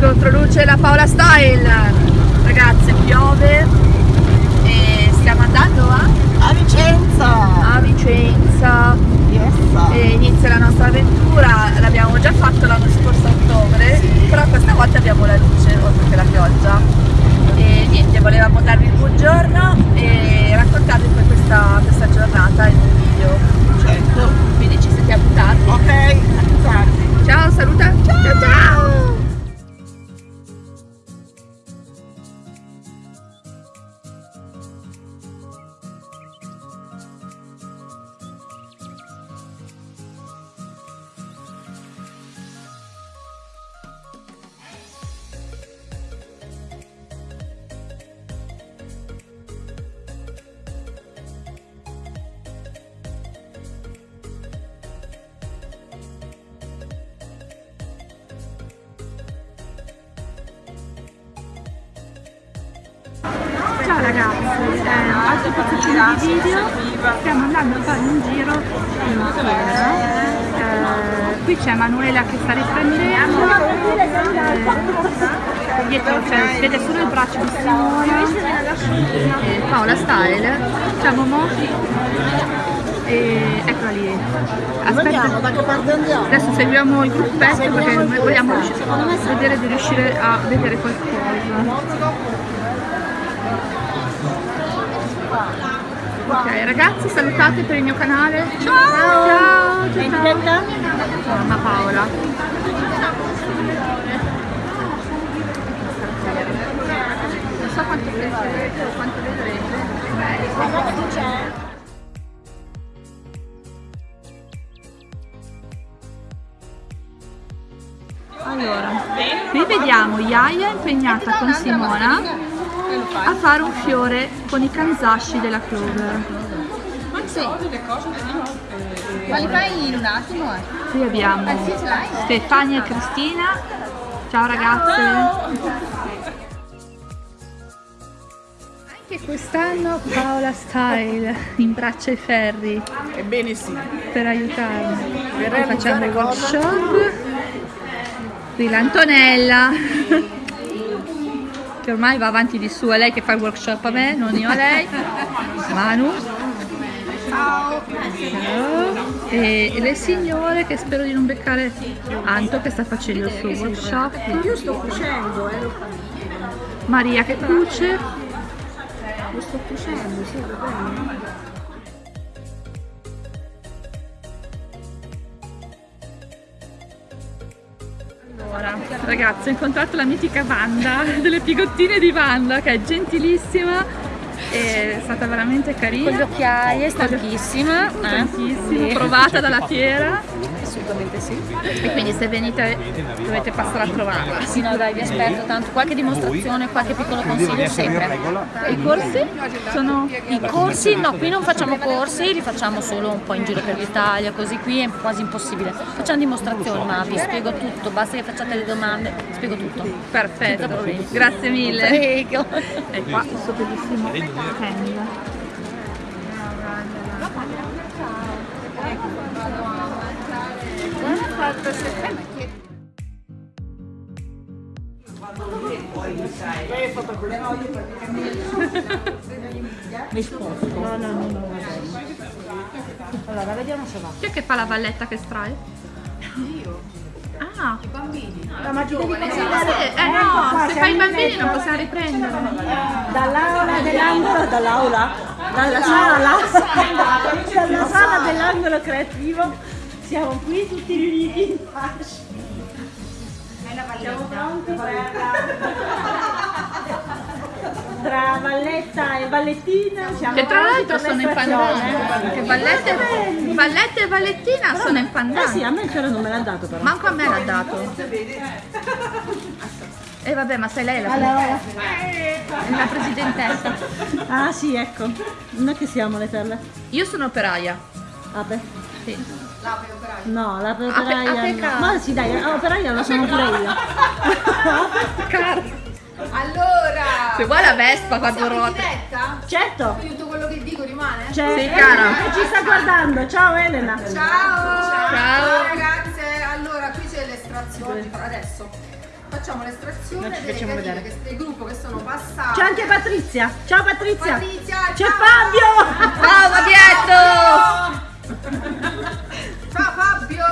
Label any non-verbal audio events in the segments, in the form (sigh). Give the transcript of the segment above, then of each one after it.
Controluce la Paola Style. Ragazze, piove e stiamo andando a, A Vicenza! a Vicenza Yes! e inizia la nostra avventura. L'abbiamo già fatto l'anno scorso a ottobre, però questa volta abbiamo la luce oltre che la pioggia. E niente, volevamo darvi il buongiorno e raccontarvi poi questa, questa giornata in un video. Certo. Quindi ci sentiamo tardi. Ok, tardi. Ciao, saluta! Ciao ciao! Ciao ragazzi, eh, altro pezzettino di video, stiamo andando a fare un giro in fiera. Eh, qui c'è Manuela che sta riprendendo, eh, dietro cioè, si vede solo il braccio di Simona, Eh, Paola Style. c'è Momo e eccola lì. Aspetta, da che parte andiamo? adesso seguiamo il gruppetto perché noi vogliamo vedere di riuscire a vedere qualcosa. Ok ragazzi salutate per il mio canale. Ciao! Ciao! ciao, ciao. Mamma Paola. Non so quanto vedrete o quanto vedrete. Allora, qui vediamo Yaya impegnata con Simona a fare un fiore con i kanzashi della Clover. Ma li fai in un attimo? Eh? Qui abbiamo Stefania e Cristina. Ciao ragazze! Anche quest'anno Paola Style (laughs) imbraccia i ferri Ebbene sì. per aiutarmi. Realizzare facciamo il workshop. Qui l'Antonella che ormai va avanti di su, è lei che fa il workshop a me, non io a lei. Manu. Ciao. E le signore che spero di non beccare Anto che sta facendo il suo workshop. Io sto cucendo, eh. Maria che cuce. Lo sto cucendo, sì, va bene. Allora, ragazzi, ho incontrato la mitica Wanda (laughs) delle pigottine di Wanda che è gentilissima è stata veramente carina. Con le occhiaie, stanchissima. eh? Tantissimo, provata dalla fiera Assolutamente sì. e quindi se venite dovete passare a trovarla. Sì, no, dai, vi aspetto tanto. Qualche dimostrazione, qualche piccolo consiglio sempre. I corsi sono I corsi, no, qui non facciamo corsi, li facciamo solo un po' in giro per l'Italia, così qui è quasi impossibile. Facciamo dimostrazioni, ma vi spiego tutto, basta che facciate le domande, spiego tutto. Perfetto. Grazie mille. Prego. E qua questo bellissimo stand. Mi sposto. No, no, no, no. Allora, vediamo se va. Chi è che fa la valletta che spray? Io. Ah, La ma ti devi eh, passare. eh Ecco no, qua, se fai i in bambini non possiamo riprendere. Dall'aula dell'angolo, dall'aula, dalla sala, dalla sala dell'angolo creativo, siamo qui tutti riuniti in fascia. Siamo pronti tra valletta e ballettina. Siamo Che tra l'altro sono in l'estrazione. pandan. Che vallette, vallette e vallettina sono in Eh pandan. sì, a me il fiore non me l'ha dato però. Manco a me l'ha dato. E vabbè, ma sei lei la, Allora, la presidentessa. ah sì, ecco, noi che siamo le perle? Io sono operaia. Ape? Sì. No, la Ape- operaia no. Ma sì dai, la operaia la sono pure io. (laughs) Allora, Se vuoi la Vespa ruota. diretta? Certo, Tutto quello che dico rimane? c'è Sì, cara. Elena che ci sta guardando. Ciao Elena. Ciao! Ciao. ragazze, allora qui c'è l'estrazione per adesso. facciamo l'estrazione Non ci delle vedere. che- del gruppo che sono passati. C'è anche Patrizia. Ciao Patrizia. Patrizia, C'è ciao. Fabio. Ciao Fabietto! Ciao Fabio!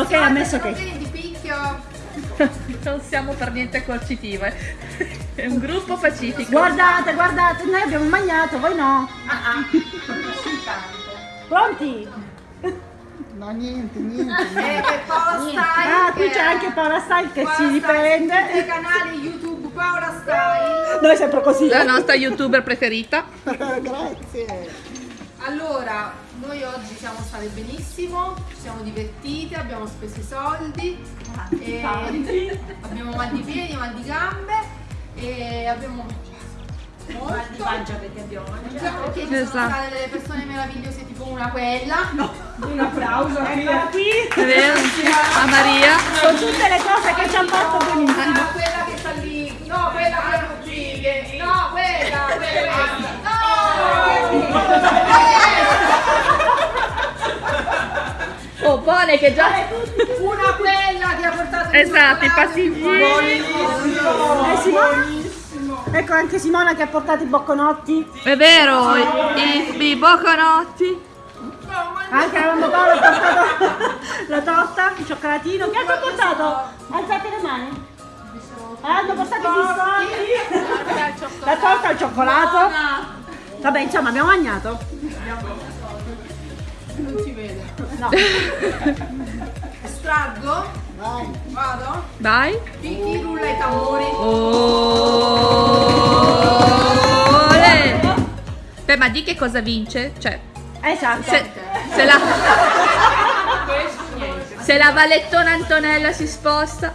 Ok, ha messo che. che. di picchio. (laughs) Non siamo per niente coercitive. (laughs) È un gruppo pacifico. Guardate, guardate, noi abbiamo mangiato, voi no. (laughs) Pronti? No, niente, niente. E, e Paola Style. Ah, qui c'è anche Paola Style che Paola si Style, tutti i riprende. canali YouTube Paola Style. Noi sempre così. La nostra youtuber preferita. Grazie. Allora, noi oggi siamo state benissimo, ci siamo divertite, abbiamo speso i soldi, e (laughs) abbiamo mal di piedi, mal di gambe e abbiamo molto. Mal di pancia perché abbiamo mangiato. Perché ci sono Esatto. state delle persone meravigliose tipo una quella. Un applauso eccola qui. È vero? A Maria. Con tutte le cose che ci hanno fatto benissimo. Ah, quella che sta lì, no, quella che qui, no, quella, quella, Oh, Pone che già... una quella che ha portato Esatto, i pasticcini. Eh, Simona? Ecco anche Simona che ha portato i bocconotti. È vero, i, i, i bocconotti. Anche la mamma Paola ha portato (laughs) la torta, il cioccolatino. Che altro ha portato? Alzate le mani. Ah, hanno portato i biscotti. La torta al cioccolato. Vabbè, insomma, abbiamo mangiato. Non si vede. No. (laughs) Estraggo? Vai. Vado? Vai. Picchi, rulla i tamburi. Ole. Beh, ma di che cosa vince? Cioè, Esatto. se, se la... (laughs) Se la valettona Antonella si sposta.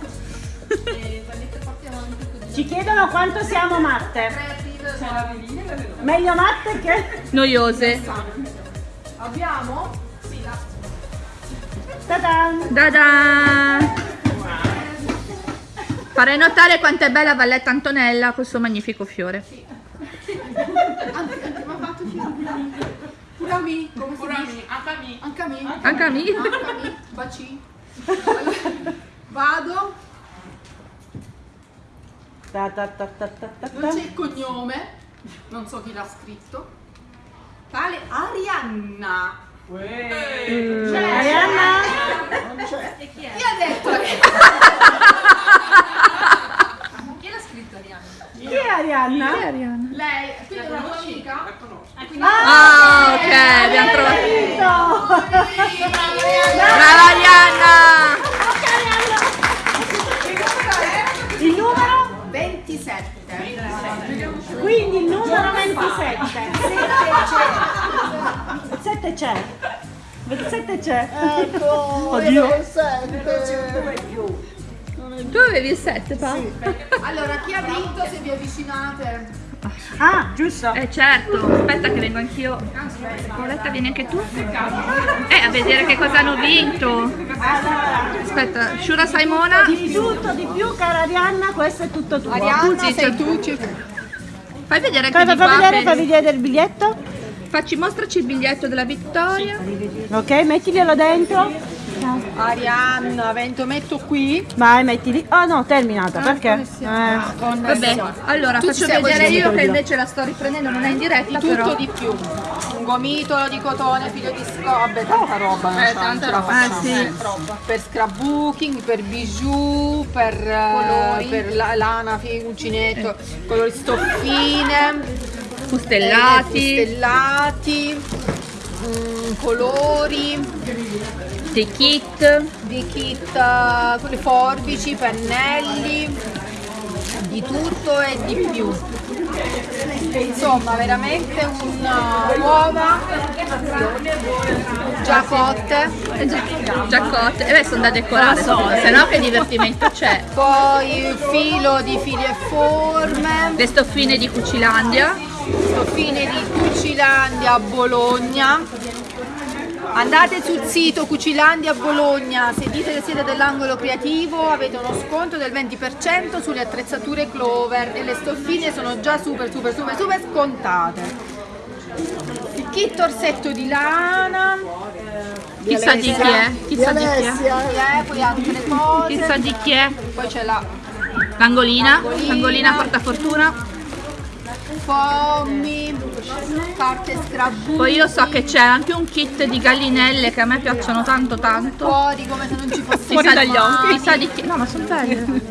Ci chiedono quanto siamo matte. Meglio matte che... Noiose. Abbiamo? Ta-dan. Da Farei notare quanto è bella Valletta Antonella, questo magnifico fiore. Anche, anche mi ha fatto fiore. Pure a me, come? Anche a me. Anche a me. Anche a me. Anche a me. Baci. Allora, Vado, Ta ta ta ta ta ta non c'è il cognome, non so chi l'ha scritto. Tale Arianna. Arianna? Chi ha detto Arianna? Chi l'ha scritto Arianna? Chi è Arianna? Lei, quindi è una tua amica? Ah, ok, abbiamo trovato. Capito? Brava Arianna! Il numero? 27. Quindi il numero 27. 7 c'è. 27 c'è. Ecco, (laughs) Oddio. io sette. Tu avevi il 7, pa? Allora, chi ha vinto se vi avvicinate? Ah, giusto. Eh certo, aspetta che vengo anch'io. Paoletta, vieni anche tu? Eh, a vedere che cosa hanno vinto. Aspetta, Shura Simona. Di tutto, di più, cara Arianna, questo è tutto tuo. Sì, c'è- Fai vedere anche Fai, fai vedere, fai vedere il biglietto. Facci, mostraci il biglietto della vittoria. Ok, mettiglielo dentro. Arianna, vento metto qui. Vai, mettili. Oh no, terminata, perché? Eh. Vabbè, allora Tu faccio vedere io che invece la sto riprendendo, non è in diretta Di tutto però. di più. Un gomitolo di cotone, figlio di sco, vabbè, tanta roba, la- non ce la facciamo. Ah, sì. eh. Per scrapbooking, per bijou, per, eh, per la, lana, uncinetto, colori stoffine, Fustellati, eh, fustellati, mm, colori, dei kit. di kit, eh, con le forbici, pennelli, di tutto e di più. Insomma, veramente una uova già cotte, Eh, già- Giaccotte, e beh sono da decorare, se no che divertimento c'è. poi il filo di fili e forme, Le stoffine di Cucilandia, stoffine di Cucilandia Bologna. Andate sul sito Cucilandia Bologna, se dite che siete dell'angolo creativo avete uno sconto del 20% sulle attrezzature Clover e le stoffine sono già super super super super scontate. Il kit orsetto di lana, Chissà di chi è, chissà di chi è. Poi altre cose. Chissà di chi è. Poi c'è la L'angolina, L'angolina. l'angolina portafortuna. Pommi, carte scrabù. Poi io so che c'è anche un kit di gallinelle che a me piacciono tanto tanto. fuori come se non ci fosse Chissà, mai. chissà di chi. No, ma sono belle.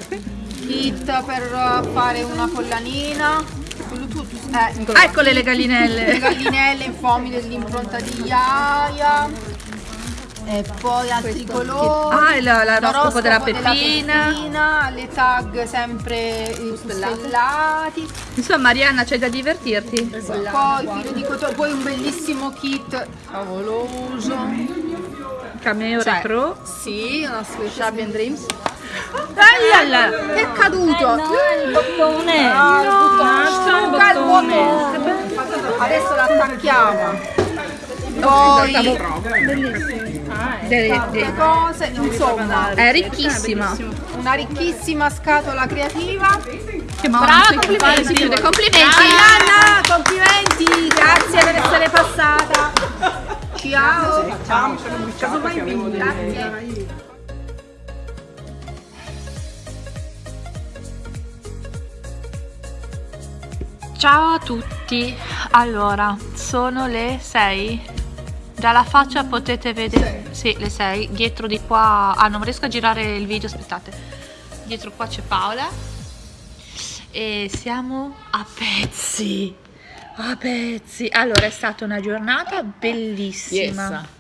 Kit per uh, fare una collanina. Eh, Eccole le le gallinelle. gallinelle in foamy dell'impronta di Iaia. E poi altri colori. Ah, l'oroscopo della Peppina. Peppina, le tag sempre eh, stellati. Insomma, Marianna, c'è da divertirti. Poi filo di cotone, poi un bellissimo kit favoloso. Cameo Cioè, Pro. Sì, una Shabby and Dreams. Bella! Che è caduto? il bottone. Ah, il bottone. Sta il bottone. Adesso l'attacchiamo. Poi Delle- altre delle- cose, insomma, È ricchissima. una ricchissima scatola creativa. Che brava, complimenti. Complimenti. Arianna, complimenti, grazie per essere passata. Ciao. Ciao. Grazie. Ciao a tutti. Allora, sono le 6. Dalla faccia potete vedere. Sì, le 6. Dietro di qua. Ah, non riesco a girare il video, aspettate. Dietro qua c'è Paola. E siamo a pezzi. A pezzi. Allora, è stata una giornata bellissima.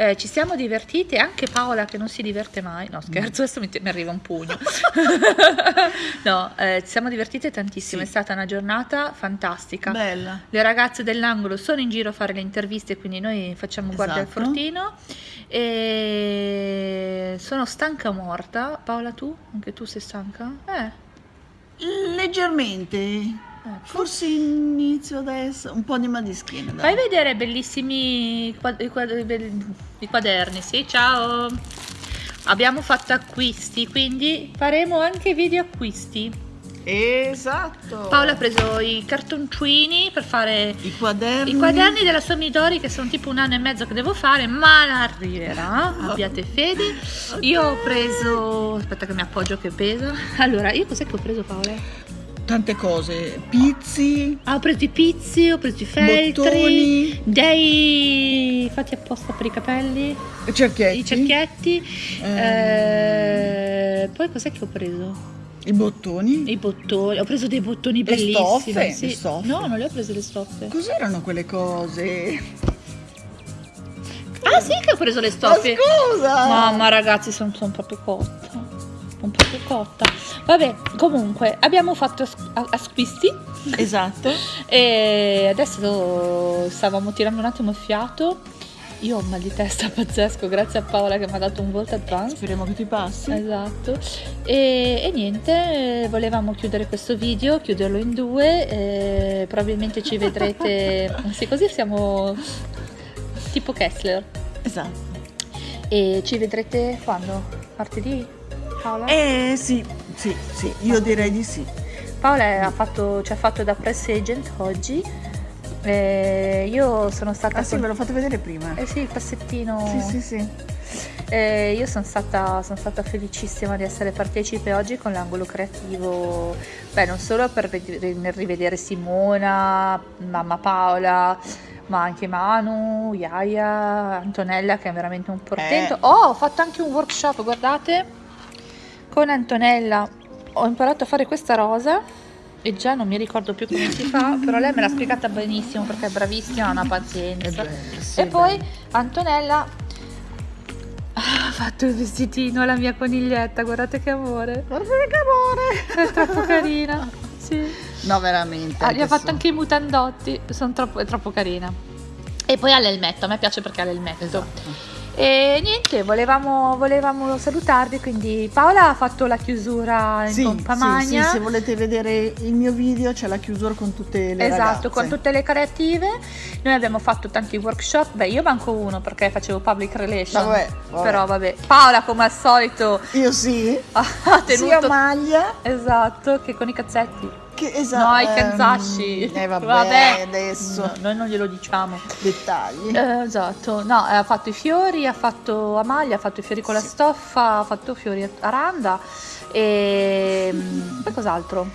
Eh, ci siamo divertiti, anche Paola che non si diverte mai. No, scherzo, adesso mi, mi arriva un pugno. (laughs) no, eh, ci siamo divertite tantissimo, è stata una giornata fantastica. Bella. Le ragazze dell'angolo sono in giro a fare le interviste, quindi noi facciamo guardia al Esatto. fortino. E sono stanca morta. Paola, tu? Anche tu sei stanca? Eh. Leggermente. Forse inizio adesso un po' di mal di schiena. Fai Dai. vedere bellissimi i, quaderni, sì, ciao. Abbiamo fatto acquisti, quindi faremo anche video acquisti. Esatto. Paola ha preso i cartoncini per fare I quaderni. i quaderni della sua Midori che sono tipo un anno e mezzo che devo fare, ma arriverà, abbiate fede. Io ho preso, aspetta che mi appoggio che pesa. Allora, io cos'è che ho preso Paola? Tante cose. Pizzi. Ah, ho preso i pizzi, ho preso i feltri, Bottoni. dei fatti apposta per i capelli, Cerchietti. i cerchietti. eh, poi cos'è che ho preso? I bottoni. I bottoni, ho preso dei bottoni Le bellissimi. stoffe, sì. le stoffe. No, non le ho prese le stoffe. Cos'erano quelle cose? Ah sì che ho preso le Ma stoffe. scusa! Mamma ragazzi, sono, sono proprio cotta. Sono proprio cotta. Vabbè, comunque, abbiamo fatto acquisti Esatto. (laughs) e adesso stavamo tirando un attimo il fiato. Io ho un mal di testa (laughs) pazzesco, grazie a Paola che mi ha dato un volt advance. Speriamo che ti passi. Esatto. E, e niente, volevamo chiudere questo video, chiuderlo in due. probabilmente ci vedrete. (laughs) sì, così siamo tipo Kessler. Esatto. E ci vedrete quando? Martedì? Paola? Eh sì, sì, sì, io direi di sì. Paola ha fatto- ci ha fatto da press agent oggi. Eh, io sono stata Ah sì, ve l'ho fatto vedere prima. Eh sì, il passettino. Sì, sì, sì. Eh, io sono stata, sono stata felicissima di essere partecipe oggi con l'angolo creativo, beh non solo per ved- rivedere Simona, mamma Paola, ma anche Manu, Iaia, Antonella che è veramente un portento. Eh. Oh, ho fatto anche un workshop, guardate, con Antonella ho imparato a fare questa rosa e già non mi ricordo più come si fa, (laughs) però lei me l'ha spiegata benissimo perché è bravissima, ha una pazienza. sì, e poi Antonella ha fatto il vestitino alla mia coniglietta, guardate che amore. Guarda che amore! È troppo carina. (laughs) Sì. No, veramente. Ah, gli ha fatto su. anche i mutandotti, sono troppo, è troppo carina. E poi ha l'elmetto, a me piace perché ha l'elmetto. Esatto. E niente, volevamo, volevamo salutarvi, quindi Paola ha fatto la chiusura in Sì, pompa sì, magna. sì, se volete vedere il mio video c'è la chiusura con tutte le Esatto, ragazze. con tutte le creative. Noi abbiamo fatto tanti workshop. Beh, io manco uno perché facevo public relation. Vabbè, vabbè. Però vabbè. Paola, come al solito, Io sì, (laughs) ha sia tenuto. maglia. Esatto, che con i cazzetti. Che esatto. No, i Kanzashi. Eh (laughs) vabbè, adesso. No, noi non glielo diciamo. Dettagli. Eh, esatto, no, ha fatto i fiori, ha fatto a maglia, ha fatto i fiori con la stoffa, ha fatto fiori a randa e mm, poi cos'altro?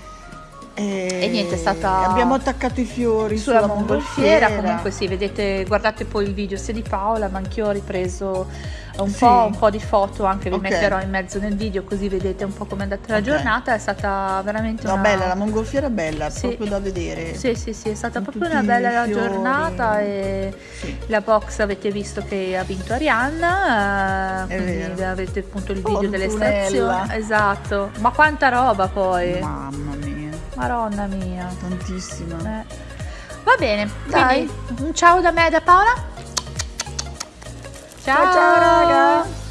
E, E niente, è stata- Abbiamo attaccato i fiori Sulla sulla, mongolfiera, comunque sì, vedete, guardate poi il video sia di Paola, ma anch'io ho ripreso un, Sì. po', un po' di foto, anche vi Ok. metterò in mezzo nel video così vedete un po' com'è andata la Ok. giornata, è stata veramente No, una... bella, la mongolfiera è bella, Sì. proprio da vedere. Sì, sì, sì, è stata Con proprio una bella giornata e Sì. la box avete visto che ha vinto Arianna, eh, avete appunto il Oh, video delle Antonella. estrazioni. Esatto, ma quanta roba poi, Mamma mia, maronna mia. tantissima. Eh. Va bene, Dai. quindi un ciao da me e da Paola ciao, ciao, ciao raga!